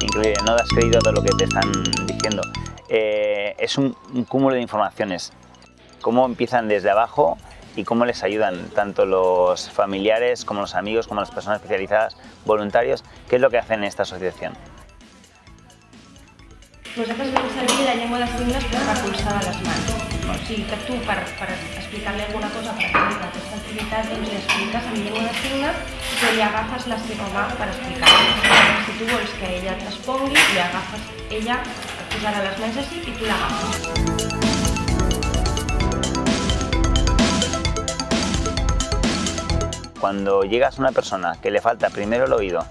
Incluye, no das crédito a todo lo que te están diciendo. Eh, es un, cúmulo de informaciones. Cómo empiezan desde abajo y cómo les ayudan tanto los familiares como los amigos, como las personas especializadas, voluntarios, qué es lo que hacen en esta asociación. Vosotros vais a servir la lengua de las para pulsar a las manos que tu, per, per explicar-li alguna cosa, per exemple, aquesta activitat, doncs li expliques en llengua de signes i agafes la seva mà per explicar-li. Si tu vols que ella et respongui, li ella, et posarà les mans així i tu l'agafes. Cuando llegas a una persona que le falta primero el oído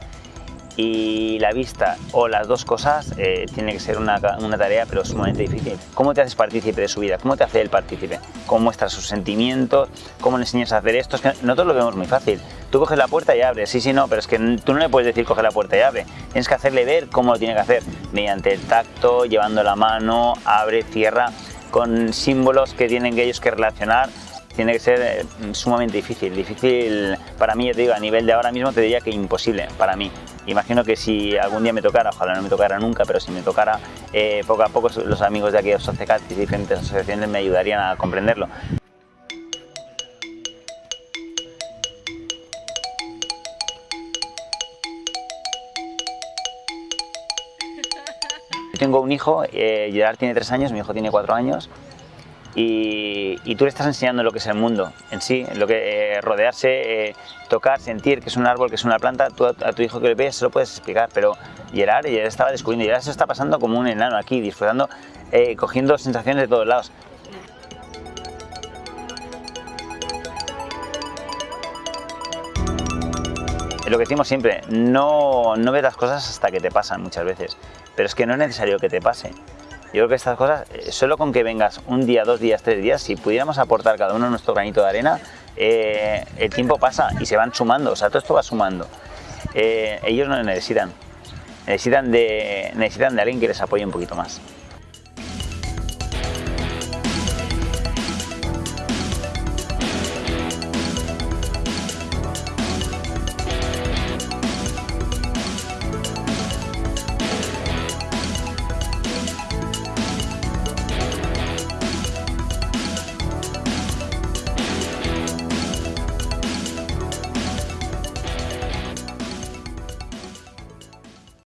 y la vista o las dos cosas, eh, tiene que ser una, una, tarea pero sumamente difícil. ¿Cómo te haces partícipe de su vida? ¿Cómo te hace el partícipe? ¿Cómo muestras sus sentimientos? ¿Cómo le enseñas a hacer esto? Es que nosotros lo vemos muy fácil. Tú coges la puerta y abres, sí, sí, no, pero es que tú no le puedes decir coge la puerta y abre. Tienes que hacerle ver cómo lo tiene que hacer, mediante el tacto, llevando la mano, abre, cierra, con símbolos que tienen que ellos que relacionar tiene que ser eh, sumamente difícil. Difícil para mí, te digo, a nivel de ahora mismo te diría que imposible para mí. Imagino que si algún día me tocara, ojalá no me tocara nunca, pero si me tocara, eh, poco a poco los amigos de aquí de y diferentes asociaciones me ayudarían a comprenderlo. Tengo un hijo, eh, Gerard tiene tres años, mi hijo tiene cuatro años, y, y, tú le estás enseñando lo que es el mundo en sí, lo que eh, rodearse, eh, tocar, sentir que es un árbol, que es una planta, tú a, a, tu hijo que le ves se lo puedes explicar, pero Gerard, Gerard estaba descubriendo, Gerard se está pasando como un enano aquí, disfrutando, eh, cogiendo sensaciones de todos lados. Lo que decimos siempre, no, no ves las cosas hasta que te pasan muchas veces, pero es que no es necesario que te pase. Yo creo que estas cosas, eh, solo con que vengas un día, dos días, tres días, si pudiéramos aportar cada uno nuestro granito de arena, eh, el tiempo pasa y se van sumando, o sea, todo esto va sumando. Eh, ellos no necesitan, necesitan de, necesitan de alguien que les apoye un poquito más.